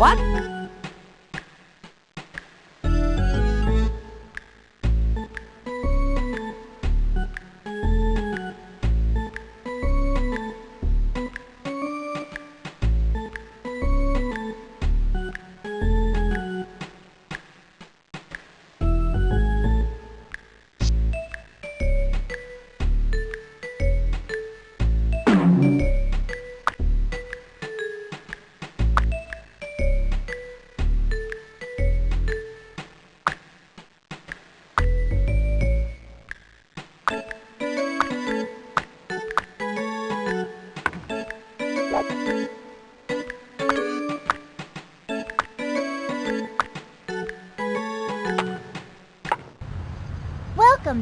What?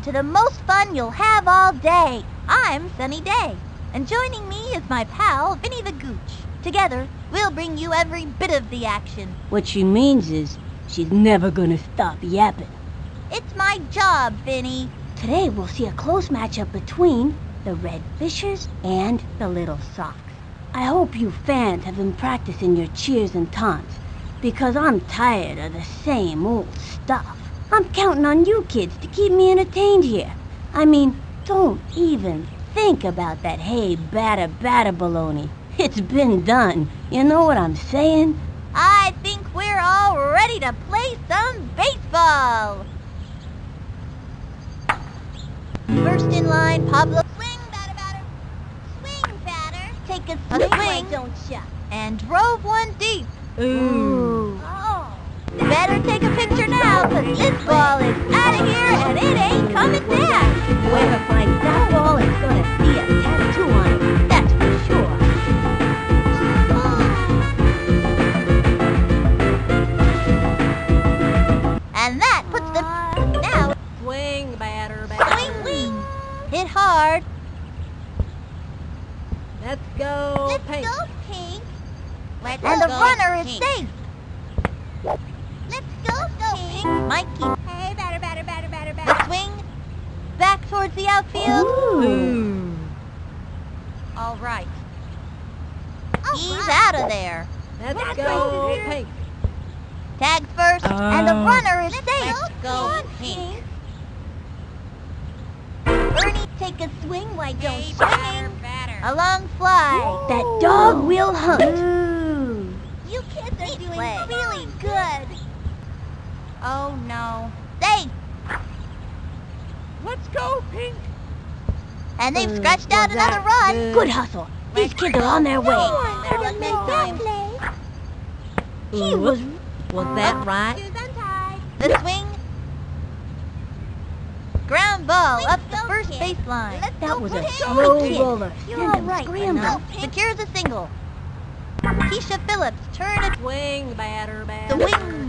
To the most fun you'll have all day. I'm Sunny Day, and joining me is my pal, Vinny the Gooch. Together, we'll bring you every bit of the action. What she means is she's never gonna stop yapping. It's my job, Vinny. Today we'll see a close matchup between the Red Fishers and the Little Socks. I hope you fans have been practicing your cheers and taunts, because I'm tired of the same old stuff. I'm counting on you kids to keep me entertained here. I mean, don't even think about that hey batter batter baloney. It's been done. You know what I'm saying? I think we're all ready to play some baseball. First in line, Pablo. Swing, batter, batter. Swing, batter. Take a swing, why don't ya? And drove one deep. Ooh. Oh. Better take a picture now, cause this ball is out of here and it ain't coming back. Whoever finds that ball is gonna see a tattoo on it. That's for sure. And that puts them now. Swing, batter, batter. Swing, wing. Hit hard. Let's go, Let's Pink. go, Pink. Let's and the runner is safe. Let's go, Pink. Mikey. Hey, batter, batter, batter, batter, batter. The swing. Back towards the outfield. Ooh. All right. He's out of there. Let's Let's go, go, Pink. Tags first, and the Oh. runner is safe. Let's go, Pink. Ernie, take a swing. Why don't swing? A long fly. That dog will hunt. You kids are doing really good. Oh no. They! Let's go, Pink. And they've Uh, scratched out another that run. good? Good hustle. These kids are on their way. Better luck next time. He was Was that right? The swing. Ground ball up the first baseline. that was a slow roller. You're Send all him right, Secures a single. Keisha Phillips, turn it. Swing, batter, The batter. wing.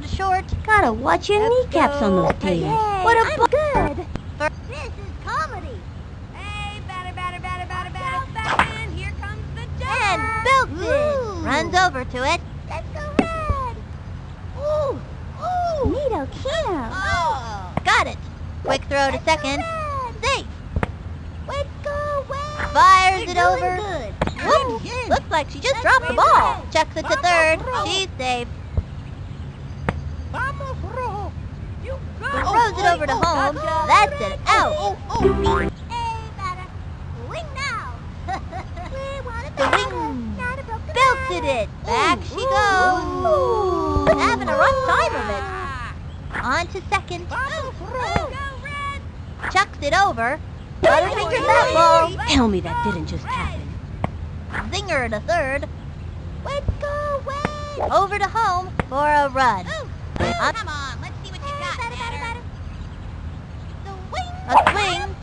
Grounder short. Gotta watch your Let's kneecaps on go. those taters. Yay, What a I'm good. This is comedy. Hey, batter, batter, batter, batter, batter, back in. Here comes the jump. And it. Runs over to it. Let's go red. Ooh, ooh. Neato Kino. Oh. Got it. Quick throw to second. Safe. Let's go red. Fires it over. Good. Whoops. Looks like she just dropped the ball. Chucks it to third. She's safe. Throws it over to home. That's an out. The wing belted it. Back she goes. Having a rough time of it. On to second. Chucks it over. Butterfingers that ball. Tell me that didn't just happen. Zinger to third. Let's go away. Over to home for a run. Uh, come on, let's see what you got, batter. The wing. A swing.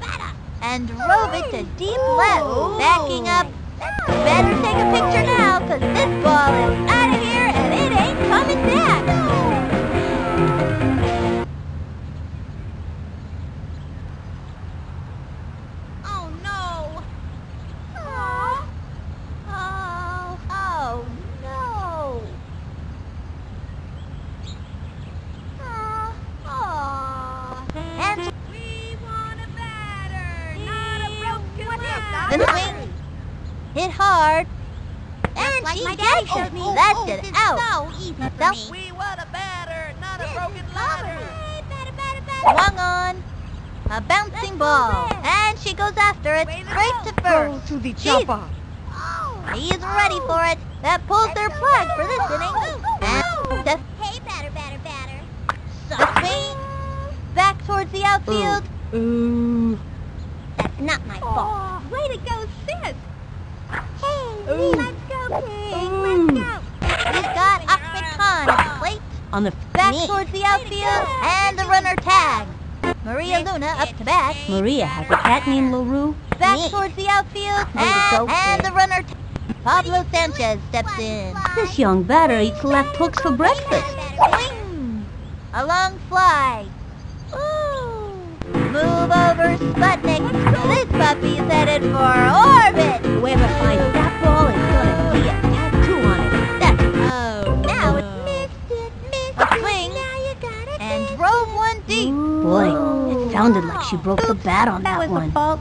And drove it to deep left. Backing up. Better batter, not a The swing hit hard and like she my daddy gets it. showed me. That's Oh, it. this is Out. so easy for That- me. We want a batter, not a broken ladder. Hey, batter, batter, batter. Swung on. A bouncing ball. And she goes after it. Way to Straight go. to first. to the She's- Oh. He's ready for it. That pulls their plug for this inning. And the, Hey, batter, batter, batter. the swing back towards the outfield. Ooh. That's not my fault. Way to go, sis. Hey, Ooh. let's go, Pig. Let's go. He's got Ahmed Khan at the plate. On the Back Neat. towards the outfield. And the runner tag. Maria Luna up to bat. Maria has a cat named LaRue. Back Neat. towards the outfield. Way to go, And, and the runner t- Pablo Sanchez steps in. This young batter eats left hooks for breakfast. Swing! A long fly. Ooh. Move over, Sputnik. This puppy's headed for orbit. Whoever finds that ball is gonna be a tattoo on it. That's Oh. Now no. it's Missed it, missed A it. swing. Now you got it, And drove one deep. boy. It sounded like she broke the bat on that, was one. fault.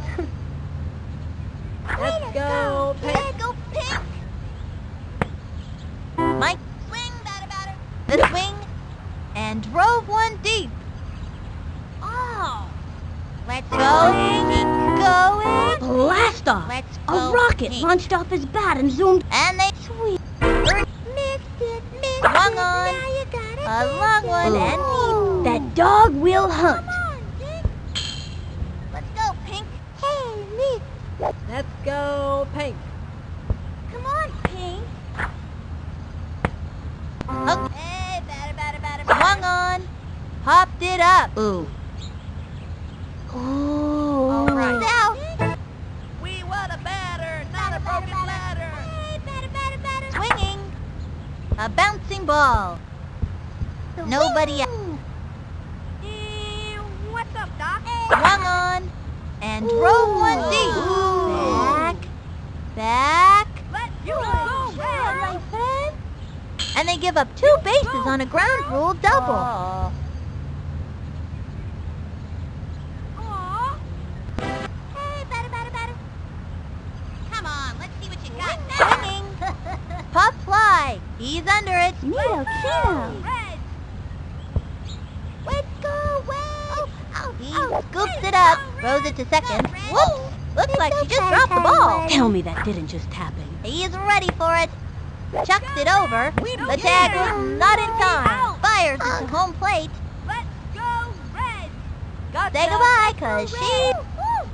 Let's go, Pink. Let's go, pink. Mike swing, batter, batter. The swing. And drove one deep. Oh. Let's go, A rocket launched off his bat and zoomed. And they sweep. Missed it, missed Swung it. on. Now you got it, A baby. long one Ooh. and deep. That dog will hunt. On, Let's go, pink. Hey, miss. Let's go, Pink. Come on, Pink. Hey, batter, batter, batter. Swung on. Popped it up. Ooh. All A bouncing ball. Nobody. Eh, What's up, Doc? Swung on. And drove one deep. Back. Back. Let's You go, go, Red, Red. my friend. And they give up two bases on a ground rule double. Aw. Hey, batter, batter, batter. Come on, let's see what you got now. Swinging. Pop fly. He's under it. Neato, Kino. Red. Let's go, Red. Oh, He oh, scoops Red, it up, go, throws it to second. Go, Whoops! Looks It's like she just okay, dropped the ball. Tell me that didn't just happen. He's ready for it. Chucks it over. The don't tag care. was not in time. Out. Fires it to home plate. Let's go, Red. Say goodbye, cause she Woo.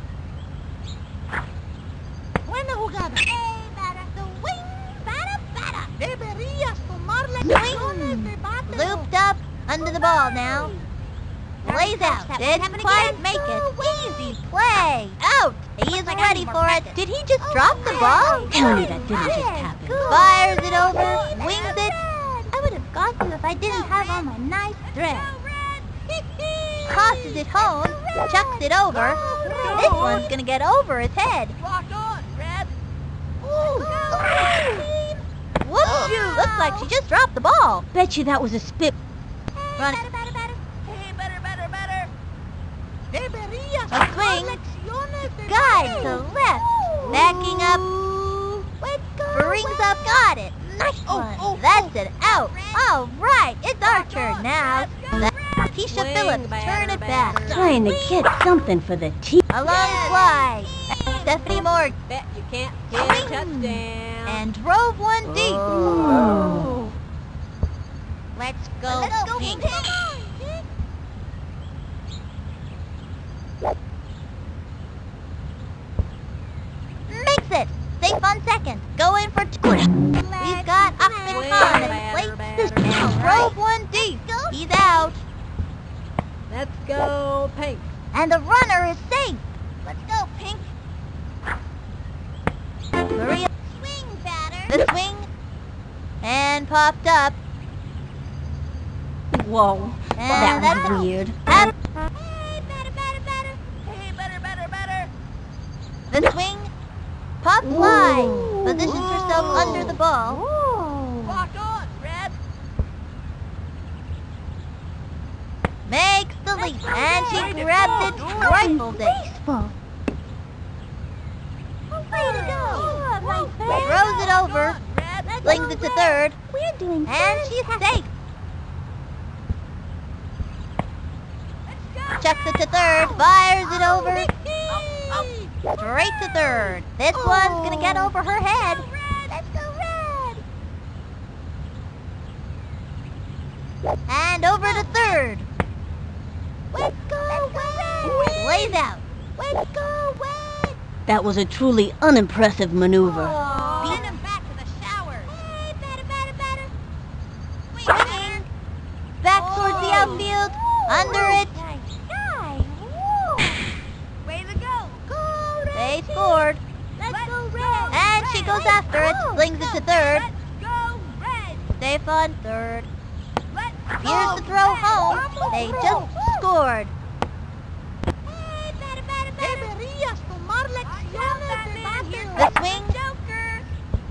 Buena jugada. Hey, batter. Swing, batter, batter. Deberías under the ball now. Plays out. Didn't quite make it. Easy play. Out. He's like I ready for it. Did he just drop the ball? Tell me that didn't just happen. Fires it over. Wings it. I would have got you if I didn't have all my nice thread. Tosses it home. Chucks it over. This one's gonna get over his head. Rock on, Red. Whoops! Looks like she just dropped the ball. Bet you that was a spit. Run Batter, batter, batter. Hey, better, better, better. Deberías A tomar swing. Guide to left. Backing up. Let's go, Brings Red. up. Got it. Nice Oh, one. oh, That's oh. an out. All right. It's our turn now. Keisha Phillips, batter, turn it back. batter. Trying to get something for the team. A long fly. Stephanie Morgan. Bet you can't get a touchdown. And drove one deep. Oh. Let's go, Let's go, pink. Pink. Come on, Pink. Makes it. Safe on second. Go in for two. We've got Ahmed Swing, Khan at batter, the plate. batter, And batter. drove one deep. He's out. Let's go, Pink. And the runner is safe. Let's go, Pink. Maria Swing, batter. the swing and popped up. Whoa. And That was weird. Up. Hey, batter, batter, batter. Hey, better, better, better. The swing, pop fly. Ooh. Positions herself under the ball. Rock on, Red. Makes the leap, and she grabs it, rifles it, Baseball. Oh, to go. Oh, throws it over. Red. Slings it to third. We're doing And she's safe. Chucks it to third. Fires it over. Straight to third. This oh. one's gonna get over her head. Let's go red. And over to third. Let's go red. Lays out. Let's go red. That was a truly unimpressive maneuver. Send him back to the showers. Hey, batter, batter, batter. Swinging. Back towards the outfield. Under it. Nice guy. Woo. Way to go. Go red. They scored. Let's, Let's go go red. And goes after it. go. Slings it to third. Let's go red. Safe on third. Let's Here's go the throw red. home. Vamos, They throw. just scored. Hey, Watch out, Batman. The swing. Joker.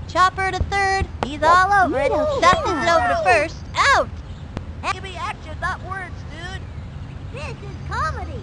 Chopper to third. He's all over it. Dustin it over to first. Out. Give me action, not words, dude. This is comedy.